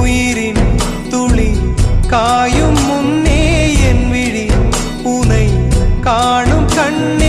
உயிரின் துளி காயும் முன்னே என் விழி உனை காணும் கண்ணே.